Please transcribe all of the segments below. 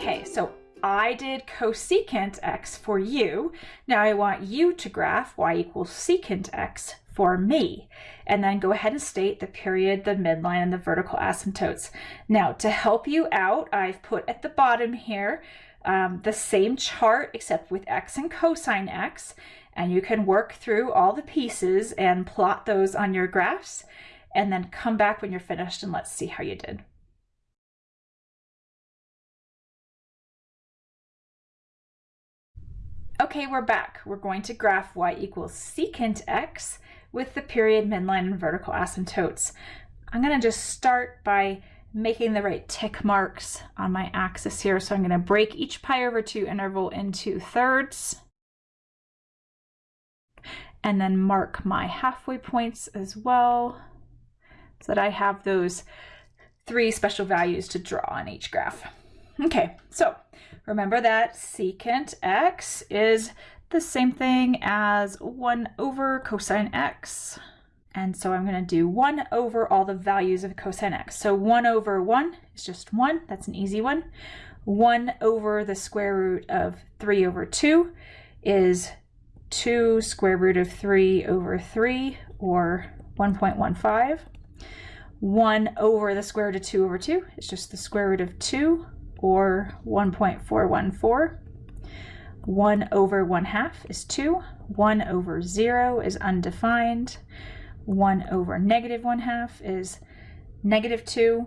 Okay, so I did cosecant x for you. Now I want you to graph y equals secant x for me. And then go ahead and state the period, the midline, and the vertical asymptotes. Now to help you out, I've put at the bottom here um, the same chart except with x and cosine x. And you can work through all the pieces and plot those on your graphs and then come back when you're finished and let's see how you did. Okay, we're back. We're going to graph y equals secant x with the period, midline, and vertical asymptotes. I'm going to just start by making the right tick marks on my axis here. So I'm going to break each pi over 2 interval into thirds and then mark my halfway points as well so that I have those three special values to draw on each graph. Okay, so remember that secant x is the same thing as 1 over cosine x. And so I'm going to do 1 over all the values of cosine x. So 1 over 1 is just 1. That's an easy one. 1 over the square root of 3 over 2 is 2 square root of 3 over 3, or 1.15. 1 over the square root of 2 over 2 is just the square root of 2, or 1.414. 1 over 1 half is 2. 1 over 0 is undefined. 1 over negative 1 half is negative 2.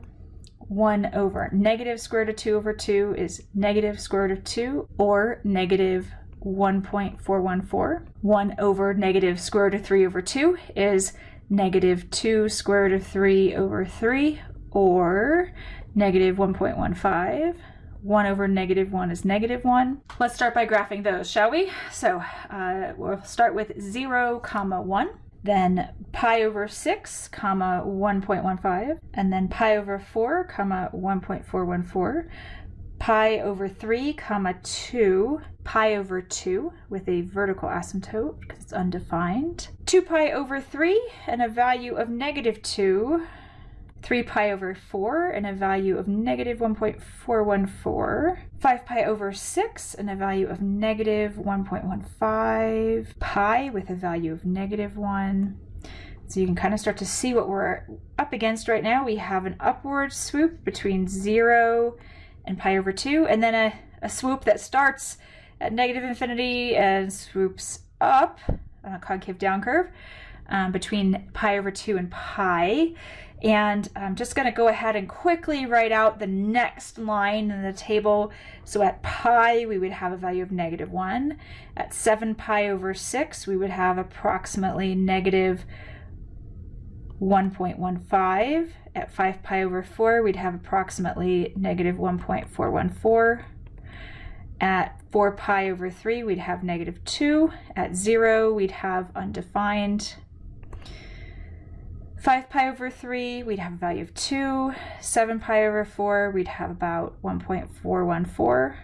1 over negative square root of 2 over 2 is negative square root of 2, or negative 1.414. 1 over negative square root of 3 over 2 is negative 2 square root of 3 over 3, or negative 1.15. 1 over negative 1 is negative 1. Let's start by graphing those, shall we? So uh, we'll start with 0, comma 1, then pi over 6, comma 1.15, and then pi over 4, comma 1.414, pi over 3 comma 2 pi over 2 with a vertical asymptote because it's undefined 2 pi over 3 and a value of negative 2 3 pi over 4 and a value of negative 1.414 5 pi over 6 and a value of negative 1.15 pi with a value of negative 1 so you can kind of start to see what we're up against right now. We have an upward swoop between 0 and pi over 2, and then a, a swoop that starts at negative infinity and swoops up on a concave down curve um, between pi over 2 and pi. And I'm just going to go ahead and quickly write out the next line in the table. So at pi, we would have a value of negative 1. At 7 pi over 6, we would have approximately negative 1.15. At 5 pi over 4, we'd have approximately negative 1.414. At 4 pi over 3, we'd have negative 2. At 0, we'd have undefined. 5 pi over 3, we'd have a value of 2. 7 pi over 4, we'd have about 1.414.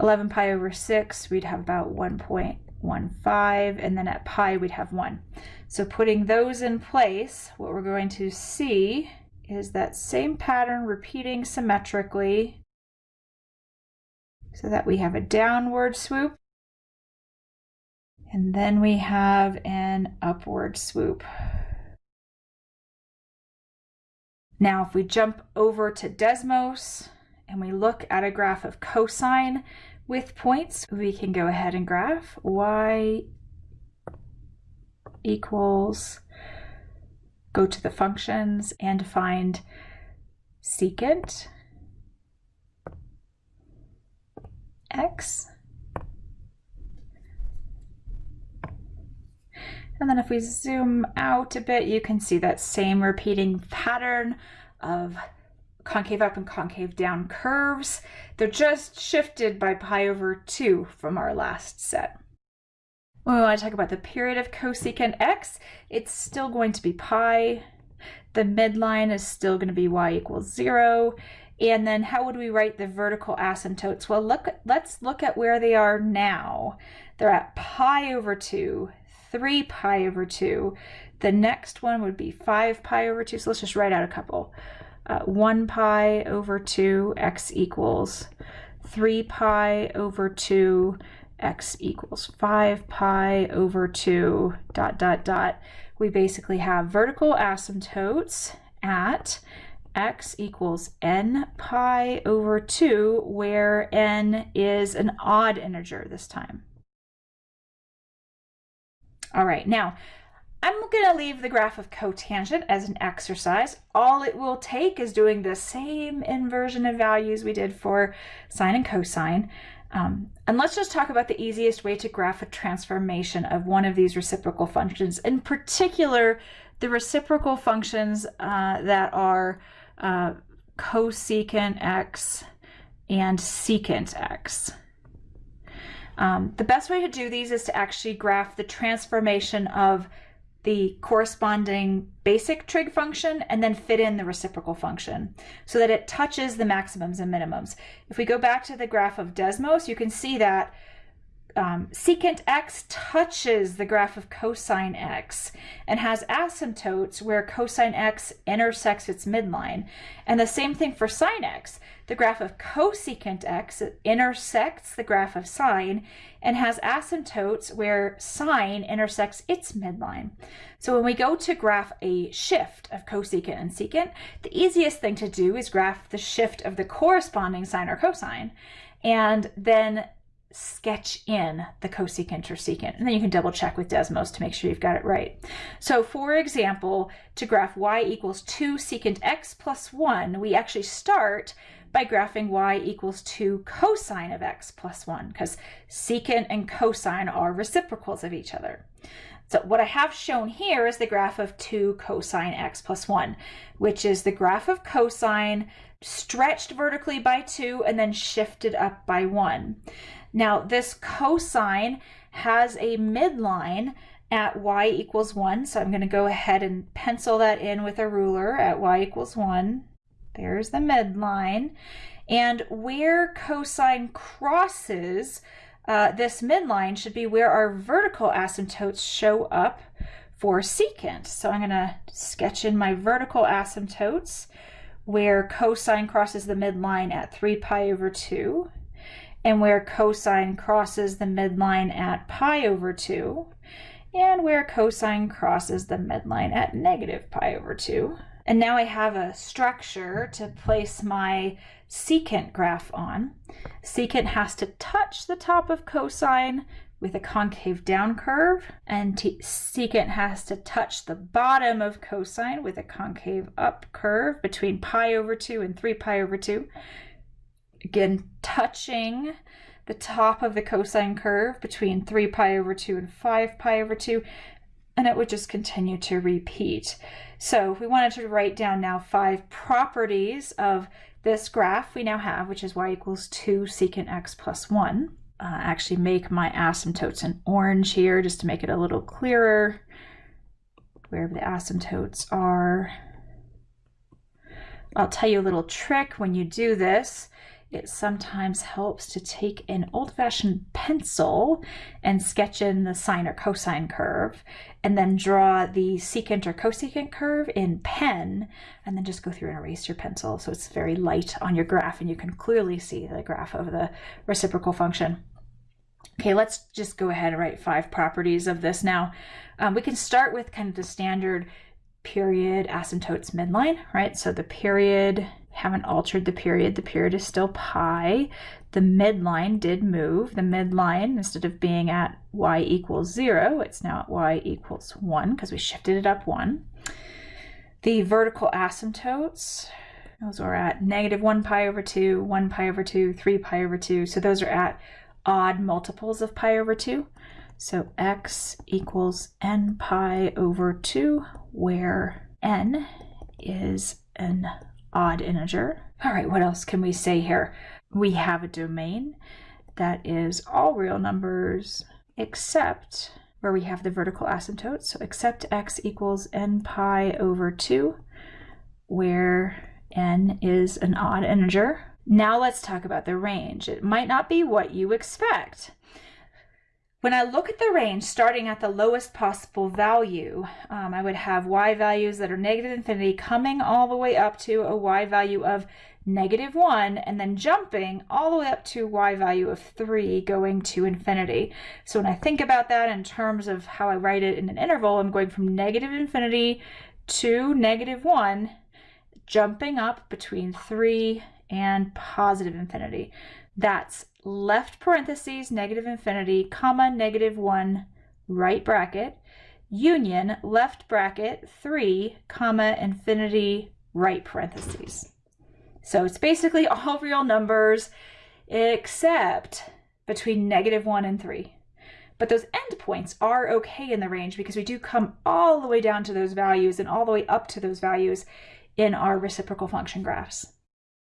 11 pi over 6, we'd have about 1.15. And then at pi, we'd have 1. So putting those in place, what we're going to see is that same pattern repeating symmetrically so that we have a downward swoop and then we have an upward swoop. Now if we jump over to Desmos and we look at a graph of cosine with points, we can go ahead and graph y equals, go to the functions and find secant x. And then if we zoom out a bit, you can see that same repeating pattern of concave up and concave down curves. They're just shifted by pi over 2 from our last set. When we want to talk about the period of cosecant x, it's still going to be pi. The midline is still going to be y equals 0. And then how would we write the vertical asymptotes? Well, look, let's look at where they are now. They're at pi over 2, 3 pi over 2. The next one would be 5 pi over 2. So let's just write out a couple. uh, 1 pi over 2 x equals 3 pi over 2 x equals 5 pi over 2 dot dot dot. We basically have vertical asymptotes at x equals n pi over 2, where n is an odd integer this time. All right, now I'm going to leave the graph of cotangent as an exercise. All it will take is doing the same inversion of values we did for sine and cosine. Um, and let's just talk about the easiest way to graph a transformation of one of these reciprocal functions. In particular, the reciprocal functions uh, that are uh, cosecant x and secant x. Um, the best way to do these is to actually graph the transformation of the corresponding basic trig function and then fit in the reciprocal function so that it touches the maximums and minimums. If we go back to the graph of Desmos, you can see that um, secant x touches the graph of cosine x and has asymptotes where cosine x intersects its midline. And the same thing for sine x. The graph of cosecant x intersects the graph of sine and has asymptotes where sine intersects its midline. So when we go to graph a shift of cosecant and secant, the easiest thing to do is graph the shift of the corresponding sine or cosine and then sketch in the cosecant or secant. And then you can double check with Desmos to make sure you've got it right. So for example, to graph y equals 2 secant x plus 1, we actually start by graphing y equals 2 cosine of x plus 1, because secant and cosine are reciprocals of each other. So what I have shown here is the graph of 2 cosine x plus 1, which is the graph of cosine stretched vertically by 2 and then shifted up by 1. Now this cosine has a midline at y equals 1, so I'm going to go ahead and pencil that in with a ruler at y equals 1. There's the midline. And where cosine crosses uh, this midline should be where our vertical asymptotes show up for secant. So I'm going to sketch in my vertical asymptotes where cosine crosses the midline at 3 pi over 2 and where cosine crosses the midline at pi over 2 and where cosine crosses the midline at negative pi over 2. And now I have a structure to place my secant graph on. Secant has to touch the top of cosine with a concave down curve, and secant has to touch the bottom of cosine with a concave up curve between pi over 2 and 3 pi over 2. Again, touching the top of the cosine curve between 3 pi over 2 and 5 pi over 2, and it would just continue to repeat. So if we wanted to write down now five properties of this graph we now have, which is y equals 2 secant x plus 1. Uh, actually make my asymptotes in orange here just to make it a little clearer wherever the asymptotes are. I'll tell you a little trick when you do this it sometimes helps to take an old-fashioned pencil and sketch in the sine or cosine curve and then draw the secant or cosecant curve in pen and then just go through and erase your pencil so it's very light on your graph and you can clearly see the graph of the reciprocal function. Okay, let's just go ahead and write five properties of this now. Um, we can start with kind of the standard period asymptotes midline, right? So the period haven't altered the period. The period is still pi. The midline did move. The midline, instead of being at y equals 0, it's now at y equals 1 because we shifted it up 1. The vertical asymptotes, those are at negative 1 pi over 2, 1 pi over 2, 3 pi over 2. So those are at odd multiples of pi over 2. So x equals n pi over 2, where n is an odd integer. All right, what else can we say here? We have a domain that is all real numbers except where we have the vertical asymptote. So except x equals n pi over 2, where n is an odd integer. Now let's talk about the range. It might not be what you expect. When I look at the range starting at the lowest possible value, um, I would have y values that are negative infinity coming all the way up to a y value of negative 1 and then jumping all the way up to y value of 3 going to infinity. So when I think about that in terms of how I write it in an interval, I'm going from negative infinity to negative 1, jumping up between 3 and positive infinity. That's left parentheses, negative infinity, comma, negative 1, right bracket, union, left bracket, 3, comma, infinity, right parentheses. So it's basically all real numbers except between negative 1 and 3. But those endpoints are okay in the range because we do come all the way down to those values and all the way up to those values in our reciprocal function graphs.